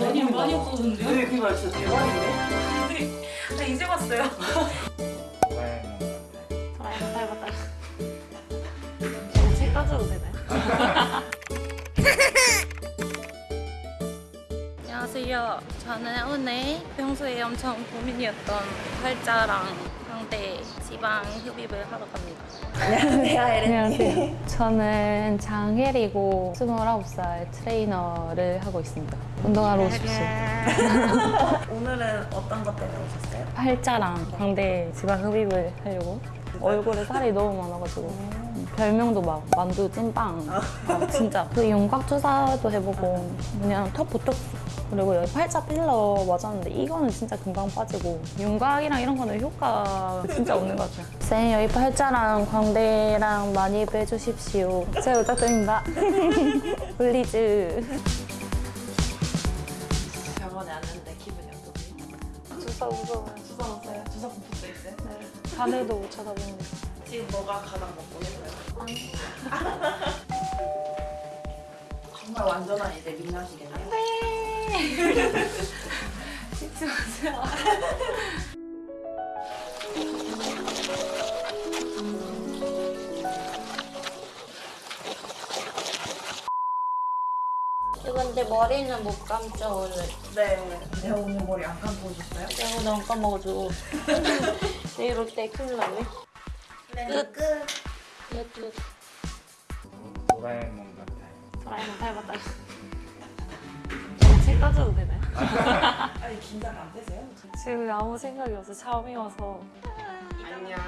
많이 많이 없어졌는데요? 네, 그게 진짜 대박인데? 나 이제 봤어요. 같아. 잘 닮았다. 제가 책 가져도 되나요? 안녕하세요. 저는 오늘 평소에 엄청 고민이었던 팔자랑 상대 지방 흡입을 하러 갑니다. 안녕하세요, 안녕하세요. 저는 장혜리고 29살 트레이너를 하고 있습니다. 운동하러 오십시오. 오늘은 어떤 것 때문에 오셨어요? 팔자랑 광대 지방 흡입을 하려고 얼굴에 살이 너무 많아가지고 별명도 막 만두 찐빵 어, 진짜 그 윤곽 주사도 해보고 그냥 턱 보톡스 그리고 여기 팔자 필러 맞았는데 이거는 진짜 금방 빠지고 윤곽이랑 이런 거는 효과 진짜 없는 것 같아요 쌤 여기 팔자랑 광대랑 많이 빼주십시오 잘 부탁드립니다 블리즈 병원에 왔는데 기분이 어떠세요? 주사 무서워요 주사 왔어요? 주사 공포도 있어요? 밤에도 못 쳐다보는데 지금 뭐가 가장 먹고 싶어요? 정말 완전한 이제 민낯이겠네요. 찍지 마세요 근데 머리는 못 감죠 오늘. 네. 내가 오늘 머리 안 감고 오셨어요? 내가 너무 까먹어가지고. 내일 올 때 큰일 나네. 끝. 끝. 끝, 끝. 도라에몽 같아. 도라에몽 닮았다. 책 가져도 되나요? 아니, 긴장 안 되세요? 지금 아무 생각이 없어 처음이어서 안녕.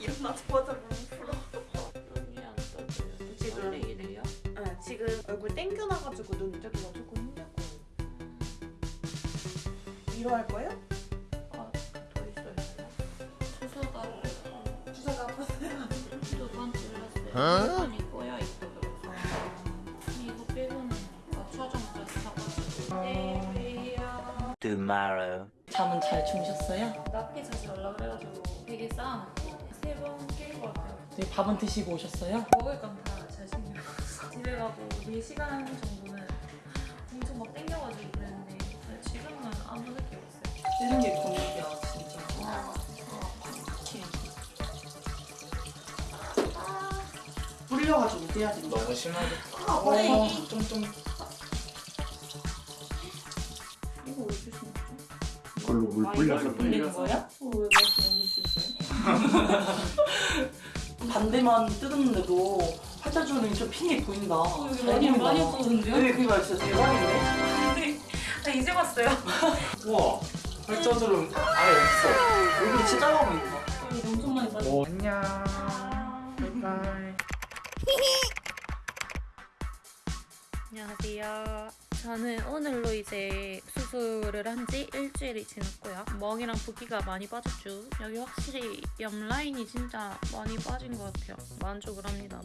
일어나자마자 물 풀어. 눈이 안 떠져요. 지금. 이래요? 네, 지금 얼굴 땡겨놔가지고 눈 뜨기가 조금 힘들 거예요. 위로 할 거예요? 아, 더 있어요. 주사가 주사가 아팠어요. 두번 찔렀어요. Tomorrow. 잠은 잘 주무셨어요? 낮게 자지 말라 그래가지고 되게 쌓아놨고 세번 깰 것 같아요. 네, 밥은 드시고 오셨어요? 먹을 건 다잘 챙겨먹었어. 집에 가고 4시간 정도는 엄청 막 땡겨가지고 그랬는데 지금은 아무 느낌 없어요. 뜨는 게 고민이야, 진짜. 불려가지고 돼야 된다. 너무 심하게 어, 좀, 좀. 이거 왜 주시는 거죠? 그걸로 물 아, 불려서 이걸로 불리는 거예요? 어, 왜 말씀 안 해주셨어요? 반대만 뜯었는데도 팔자주름이 좀 핑이 보인다. 여기 잘 많이. 많이 없어졌는데요? 네, 그게 진짜 대박인데? 나 이제 봤어요. 우와 팔자주름 아예 없어 얼굴이 진짜 작아 보인다. 여기 엄청 많이 빠졌어. 오 안녕 바이바이 안녕하세요. 저는 오늘로 이제 수술을 한 지 일주일이 지났고요. 멍이랑 붓기가 많이 빠졌죠. 여기 확실히 옆 라인이 진짜 많이 빠진 것 같아요. 만족을 합니다.